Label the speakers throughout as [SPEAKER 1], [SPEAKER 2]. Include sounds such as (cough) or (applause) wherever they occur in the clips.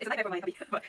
[SPEAKER 1] It's not everyone might be, but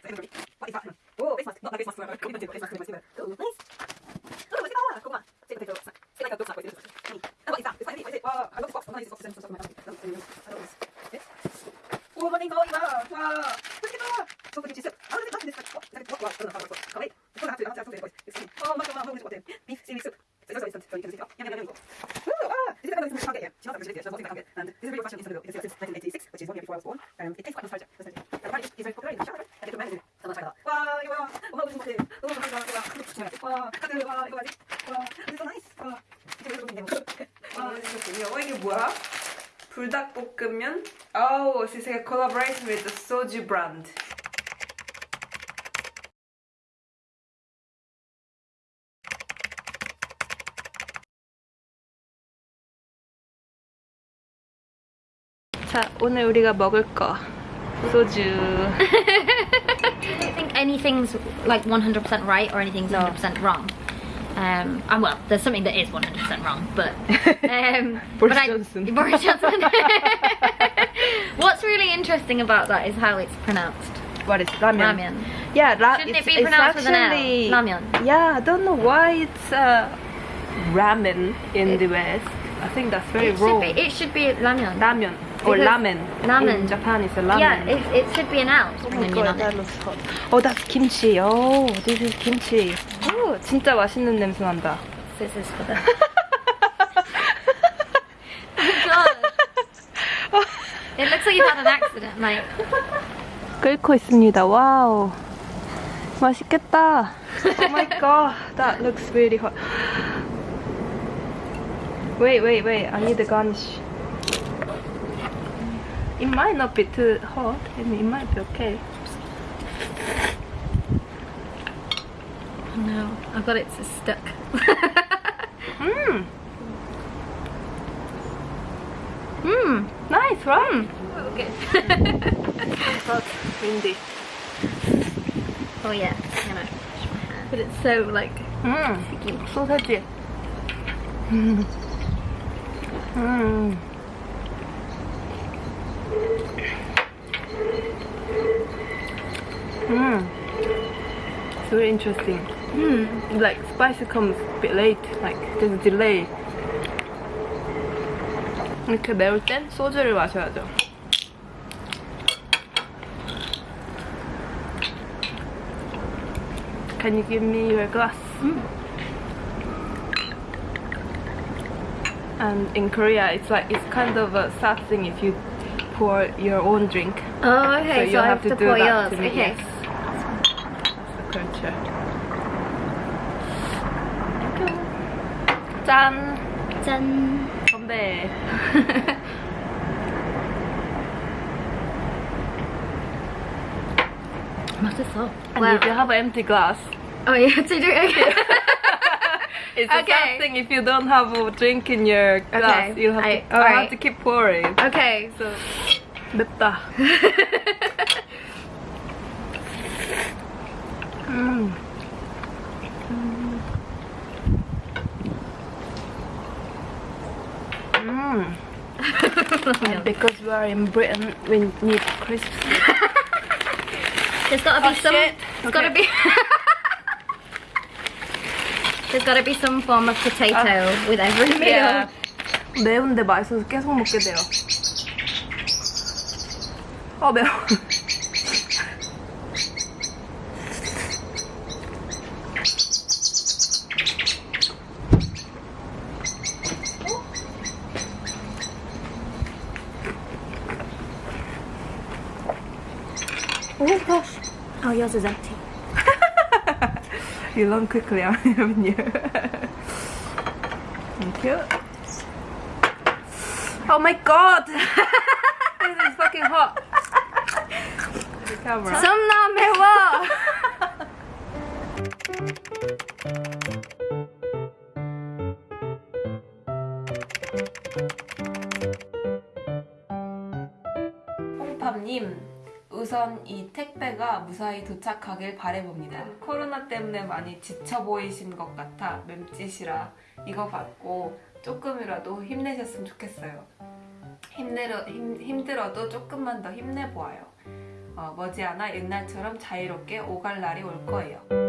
[SPEAKER 1] 불닭볶음면? Oh, this is a collaboration with the soju brand. 자, 오늘 우리가 먹을 거 소주.
[SPEAKER 2] I (laughs) don't think anything's like 100% right or anything's
[SPEAKER 1] No.
[SPEAKER 2] 100% wrong. Um, and well, there's something that is 100% wrong, but (laughs) um,
[SPEAKER 1] Boris
[SPEAKER 2] but I-
[SPEAKER 1] Johnson. (laughs)
[SPEAKER 2] Boris Johnson. (laughs) What's really interesting about that is how it's pronounced.
[SPEAKER 1] What is ramen?
[SPEAKER 2] Ramen.
[SPEAKER 1] Yeah, ra-
[SPEAKER 2] Shouldn't it be pronounced with an L?
[SPEAKER 1] actually Yeah, I don't know why it's uh, ramen in the West. I think that's very
[SPEAKER 2] It should
[SPEAKER 1] wrong.
[SPEAKER 2] be. It should be ramen.
[SPEAKER 1] Ramen or ramen.
[SPEAKER 2] ramen.
[SPEAKER 1] In Japan, it's a ramen.
[SPEAKER 2] Yeah, it, it should be an L.
[SPEAKER 1] Oh my god, that looks hot. Oh, that's kimchi. Oh, this is kimchi. Oh, 진짜 맛있는 냄새 난다.
[SPEAKER 2] This is for the. God. It looks like you've had an accident, mate.
[SPEAKER 1] 끓고 있습니다. 와우. 맛있겠다. Oh my god, that looks really hot. Wait, wait, wait. I need the garnish. It might not be too hot. Mean, it might be okay.
[SPEAKER 2] no, I've got it stuck.
[SPEAKER 1] Mmm.
[SPEAKER 2] Mmm,
[SPEAKER 1] nice, right?
[SPEAKER 2] Oh,
[SPEAKER 1] good. Windy.
[SPEAKER 2] Oh yeah, I'm gonna wash my. But it's so like
[SPEAKER 1] Mmm.
[SPEAKER 2] sticky.
[SPEAKER 1] Sausage. Mmm. Mmm. Mmm. It's very interesting
[SPEAKER 2] Mm.
[SPEAKER 1] Like spicy comes a bit late. Like there's a delay. 이렇게 매울 땐 소주를 마셔야죠. Can you give me your glass? And in Korea, it's like it's kind of a sad thing if you pour your own drink.
[SPEAKER 2] Oh, okay. So,
[SPEAKER 1] you
[SPEAKER 2] I
[SPEAKER 1] have
[SPEAKER 2] have
[SPEAKER 1] to
[SPEAKER 2] to
[SPEAKER 1] do
[SPEAKER 2] pour
[SPEAKER 1] that
[SPEAKER 2] yours.
[SPEAKER 1] to me,
[SPEAKER 2] Okay.
[SPEAKER 1] yes. That's the culture. 짠!
[SPEAKER 2] 짠.
[SPEAKER 1] 건배! (laughs)
[SPEAKER 2] 맛있어.
[SPEAKER 1] And if you have an empty glass,
[SPEAKER 2] Oh, you have to do it again.
[SPEAKER 1] it's a
[SPEAKER 2] Okay. (laughs)
[SPEAKER 1] sad thing if you don't have a drink in your glass.
[SPEAKER 2] Okay,
[SPEAKER 1] You have
[SPEAKER 2] I-
[SPEAKER 1] to, I
[SPEAKER 2] alright.
[SPEAKER 1] have to keep pouring.
[SPEAKER 2] okay, so.
[SPEAKER 1] 맵다. (laughs) and (laughs) because we are in Britain, we need crisps. (laughs)
[SPEAKER 2] There's gotta be
[SPEAKER 1] oh,
[SPEAKER 2] some.
[SPEAKER 1] Shit.
[SPEAKER 2] There's
[SPEAKER 1] okay.
[SPEAKER 2] gotta be. (laughs) There's gotta be some form of potato uh, with every meal.
[SPEAKER 1] Yeah. ¿De dónde va eso? ¿Qué es un moqueteo? Oh, veo.
[SPEAKER 2] Oh gosh. Oh, yours is empty.
[SPEAKER 1] You (laughs) learn quickly, (laughs) haven't you? Thank you. Oh my god! (laughs) this is fucking hot. The camera.
[SPEAKER 2] 썸나 매워.
[SPEAKER 1] 홍팝님, 우선 이 택배가 무사히 도착하길 바래봅니다. 코로나 때문에 많이 지쳐 보이신 것 같아 맴짓이라 이거 받고 조금이라도 힘내셨으면 좋겠어요. 힘내려, 힘, 힘들어도 조금만 더 힘내보아요. 어, 머지않아 옛날처럼 자유롭게 오갈 날이 올 거예요.